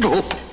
어?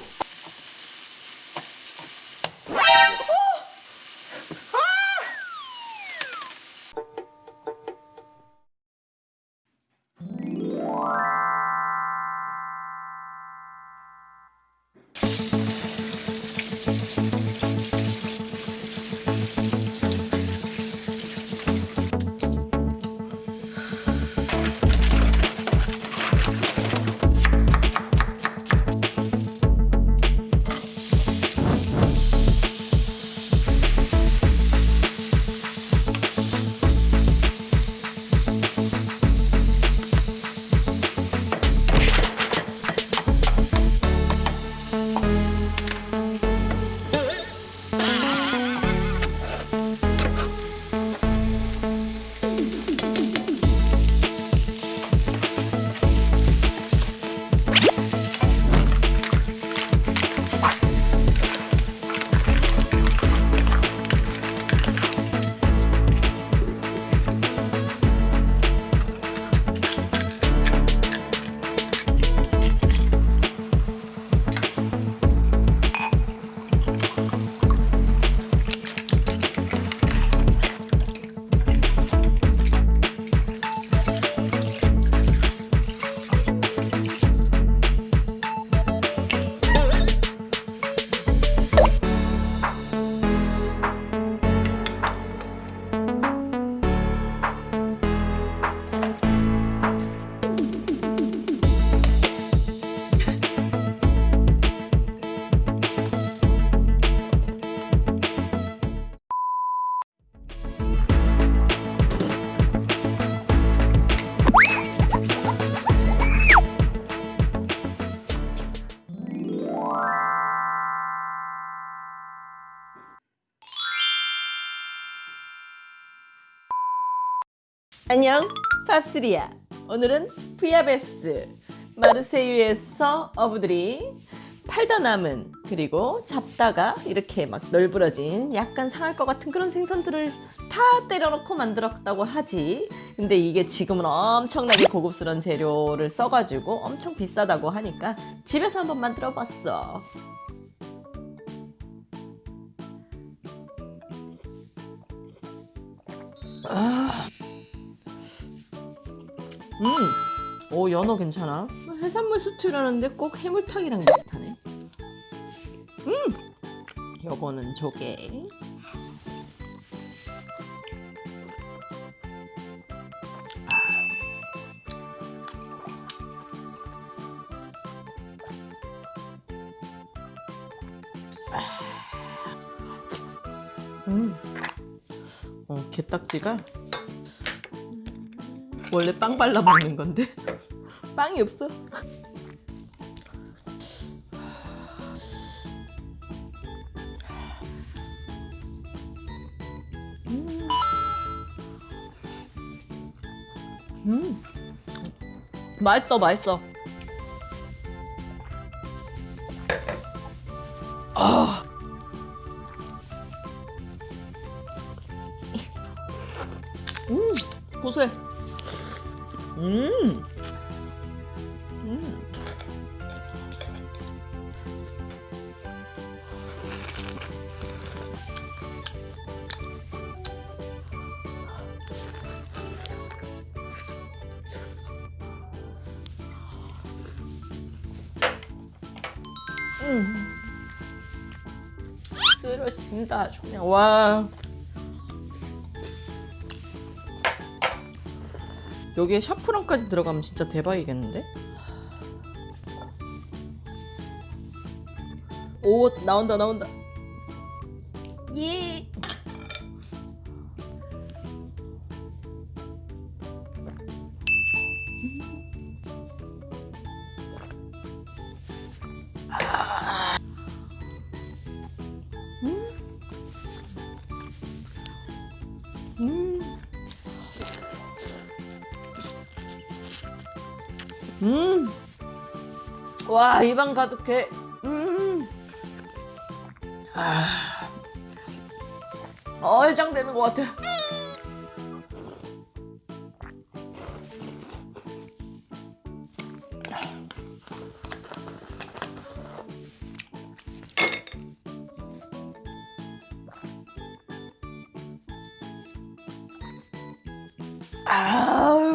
안녕 팝스리야. 오늘은 부야베스 마르세유에서 어부들이 팔다 남은 그리고 잡다가 이렇게 막 널브러진 약간 상할 것 같은 그런 생선들을 다 때려놓고 만들었다고 하지. 근데 이게 지금은 엄청나게 고급스러운 재료를 써가지고 엄청 비싸다고 하니까 집에서 한번 만들어 봤어 음, 오 연어 괜찮아. 해산물 수트라는데 꼭 해물탕이랑 비슷하네. 음, 요거는 조개. 음, 어 게딱지가 원래 빵 발라 먹는 건데 빵이 없어. 음. 음. 맛있어, 맛있어. 아. 음, 고소해. 음. 음. 음. 쓰러진다 그냥 와 여기에 샤프란까지 들어가면 진짜 대박이겠는데? 오 나온다 나온다 예 음. 음. 음! 와, 입안 가득해. 음! 아. 어장 되는 것 같아. 아